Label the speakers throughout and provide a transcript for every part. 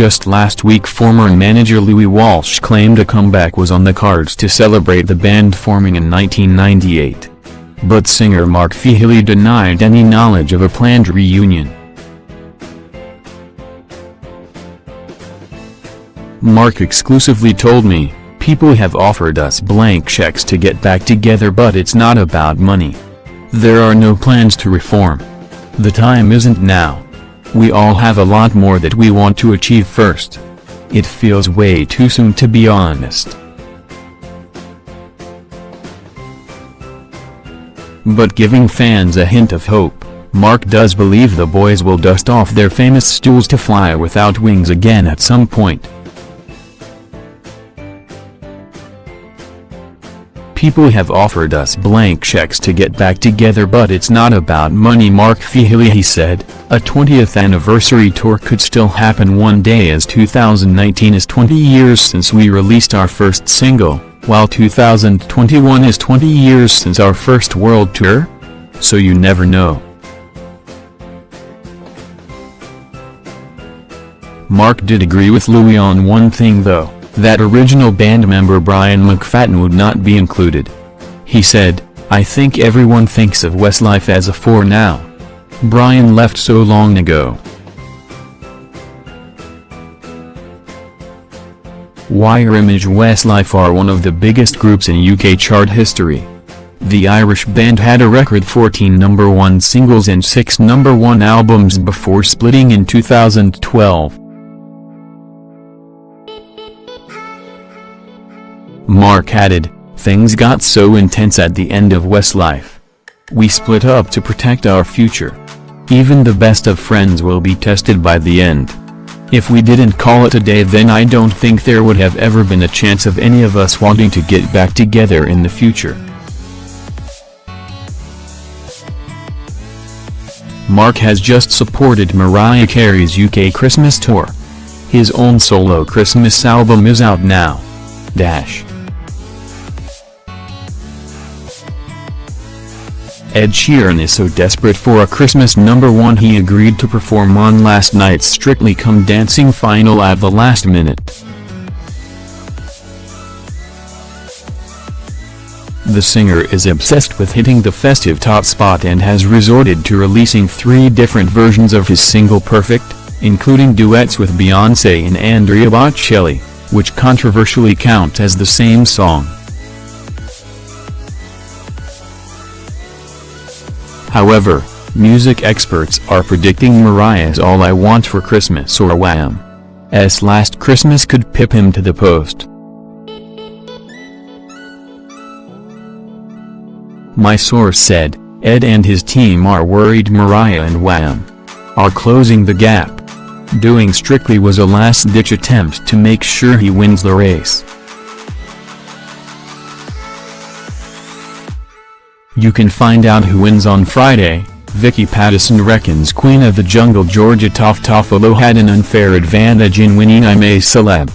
Speaker 1: Just last week former manager Louis Walsh claimed a comeback was on the cards to celebrate the band forming in 1998. But singer Mark Feehily denied any knowledge of a planned reunion. Mark exclusively told me, people have offered us blank checks to get back together but it's not about money. There are no plans to reform. The time isn't now. We all have a lot more that we want to achieve first. It feels way too soon to be honest. But giving fans a hint of hope, Mark does believe the boys will dust off their famous stools to fly without wings again at some point. People have offered us blank checks to get back together but it's not about money Mark Feehily he said, a 20th anniversary tour could still happen one day as 2019 is 20 years since we released our first single, while 2021 is 20 years since our first world tour? So you never know. Mark did agree with Louis on one thing though that original band member Brian McFadden would not be included. He said, I think everyone thinks of Westlife as a four now. Brian left so long ago. Wire Image Westlife are one of the biggest groups in UK chart history. The Irish band had a record 14 number one singles and 6 number one albums before splitting in 2012. Mark added, things got so intense at the end of Westlife. We split up to protect our future. Even the best of friends will be tested by the end. If we didn't call it a day then I don't think there would have ever been a chance of any of us wanting to get back together in the future. Mark has just supported Mariah Carey's UK Christmas tour. His own solo Christmas album is out now. Dash. Ed Sheeran is so desperate for a Christmas number one he agreed to perform on last night's Strictly Come Dancing final at the last minute. The singer is obsessed with hitting the festive top spot and has resorted to releasing three different versions of his single Perfect, including duets with Beyoncé and Andrea Bocelli, which controversially count as the same song. However, music experts are predicting Mariah's All I Want for Christmas or Wham's Last Christmas could pip him to the post. My source said, Ed and his team are worried Mariah and Wham are closing the gap. Doing Strictly was a last-ditch attempt to make sure he wins the race. You can find out who wins on Friday. Vicky Pattison reckons Queen of the Jungle Georgia Toff Toffolo had an unfair advantage in winning I'm a Celeb.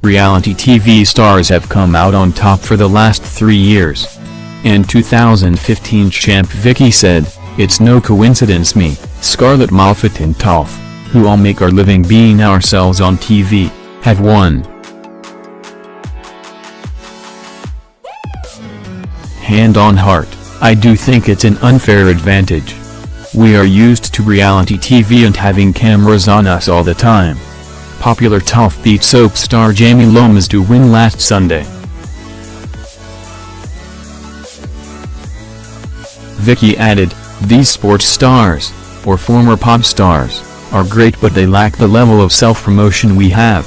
Speaker 1: Reality TV stars have come out on top for the last three years. And 2015 champ Vicky said, It's no coincidence me, Scarlett Moffatt and Toff, who all make our living being ourselves on TV, have won. Hand on heart, I do think it's an unfair advantage. We are used to reality TV and having cameras on us all the time. Popular Toff Beat soap star Jamie Lomas to win last Sunday. Vicky added, these sports stars, or former pop stars, are great but they lack the level of self-promotion we have.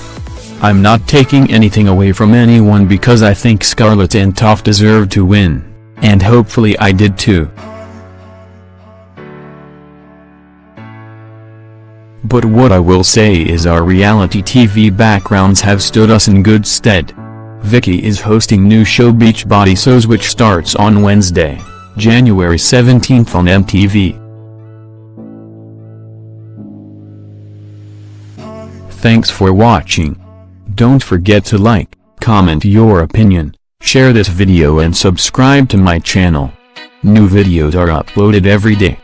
Speaker 1: I'm not taking anything away from anyone because I think Scarlett and Toff deserve to win. And hopefully I did too. But what I will say is our reality TV backgrounds have stood us in good stead. Vicky is hosting new show Beach Body SOS which starts on Wednesday, January 17th on MTV. Thanks for watching. Don't forget to like, comment your opinion, Share this video and subscribe to my channel. New videos are uploaded every day.